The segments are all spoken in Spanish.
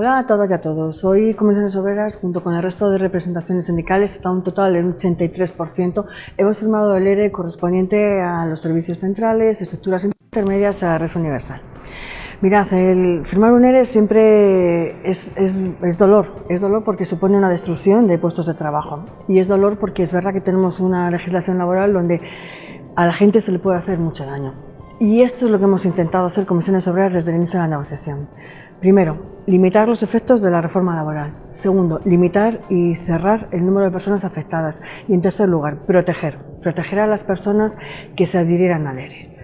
Hola a todas y a todos. Hoy Comisiones Obreras, junto con el resto de representaciones sindicales, está un total de un 83%. Hemos firmado el ERE correspondiente a los servicios centrales, estructuras intermedias a red universal. Mirad, el firmar un ERE siempre es, es, dolor, es dolor porque supone una destrucción de puestos de trabajo y es dolor porque es verdad que tenemos una legislación laboral donde a la gente se le puede hacer mucho daño. Y esto es lo que hemos intentado hacer Comisiones Obreras desde el inicio de la negociación. Primero, limitar los efectos de la reforma laboral. Segundo, limitar y cerrar el número de personas afectadas. Y en tercer lugar, proteger. Proteger a las personas que se adhirieran al ERE.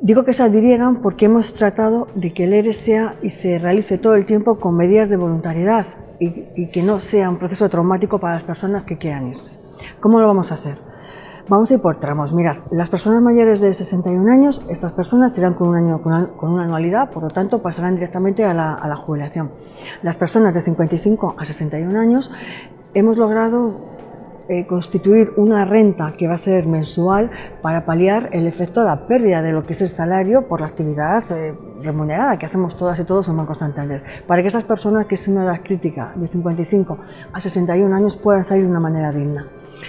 Digo que se adhirieran porque hemos tratado de que el ERE sea y se realice todo el tiempo con medidas de voluntariedad y, y que no sea un proceso traumático para las personas que quieran irse. ¿Cómo lo vamos a hacer? Vamos a ir por tramos. Mirad, las personas mayores de 61 años, estas personas irán con un año con una, anualidad, por lo tanto pasarán directamente a la, jubilación. Las personas de 55 a 61 años hemos logrado eh, constituir una renta que va a ser mensual para paliar el efecto de la pérdida de lo que es el salario por la actividad eh, remunerada que hacemos todas y todos en Banco Santander, para que esas personas que son una edad crítica de 55 a 61 años puedan salir de una manera digna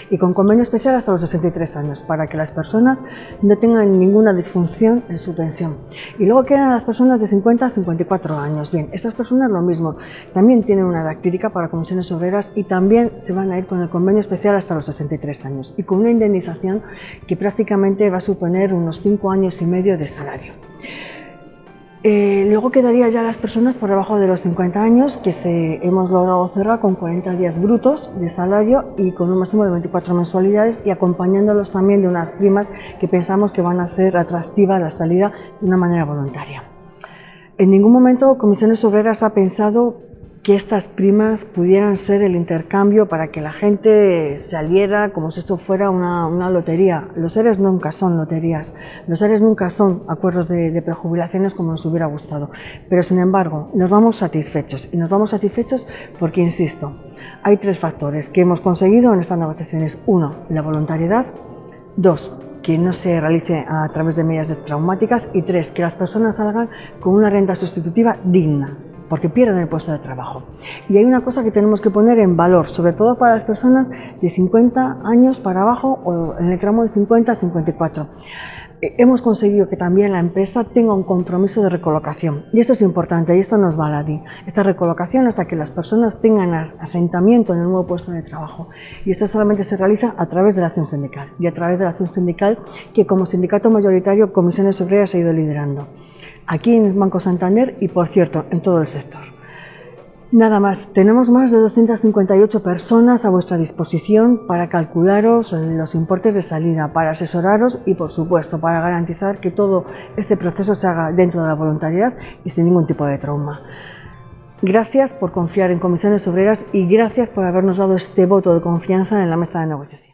y con convenio especial hasta los 63 años, para que las personas no tengan ninguna disfunción en su pensión. Y luego quedan las personas de 50 a 54 años. Bien, estas personas lo mismo, también tienen una edad crítica para comisiones obreras y también se van a ir con el convenio especial hasta los 63 años y con una indemnización que prácticamente va a suponer unos 5 años y medio de salario. Eh, luego quedaría ya las personas por debajo de los 50 años que se, hemos logrado cerrar con 40 días brutos de salario y con un máximo de 24 mensualidades y acompañándolos también de unas primas que pensamos que van a hacer atractiva la salida de una manera voluntaria. En ningún momento Comisiones Obreras ha pensado que estas primas pudieran ser el intercambio para que la gente saliera como si esto fuera una, lotería. Los seres nunca son loterías, los seres nunca son acuerdos de, de, prejubilaciones como nos hubiera gustado. Pero sin embargo, nos vamos satisfechos y nos vamos satisfechos porque, insisto, hay tres factores que hemos conseguido en estas negociaciones. Uno, la voluntariedad. Dos, que no se realice a través de medidas traumáticas. Y tres, que las personas salgan con una renta sustitutiva digna porque pierden el puesto de trabajo. Y hay una cosa que tenemos que poner en valor, sobre todo para las personas de 50 años para abajo o en el tramo de 50 a 54. Eh, hemos conseguido que también la empresa tenga un compromiso de recolocación. Y esto es importante, y esto nos va a la. Esta recolocación hasta que las personas tengan asentamiento en el nuevo puesto de trabajo. Y esto solamente se realiza a través de la acción sindical. Y a través de la acción sindical que como sindicato mayoritario Comisiones Obreras ha ido liderando aquí en Banco Santander y, por cierto, en todo el sector. Nada más, tenemos más de 258 personas a vuestra disposición para calcularos los importes de salida, para asesoraros y, por supuesto, para garantizar que todo este proceso se haga dentro de la voluntariedad y sin ningún tipo de trauma. Gracias por confiar en Comisiones Obreras y gracias por habernos dado este voto de confianza en la mesa de negociación.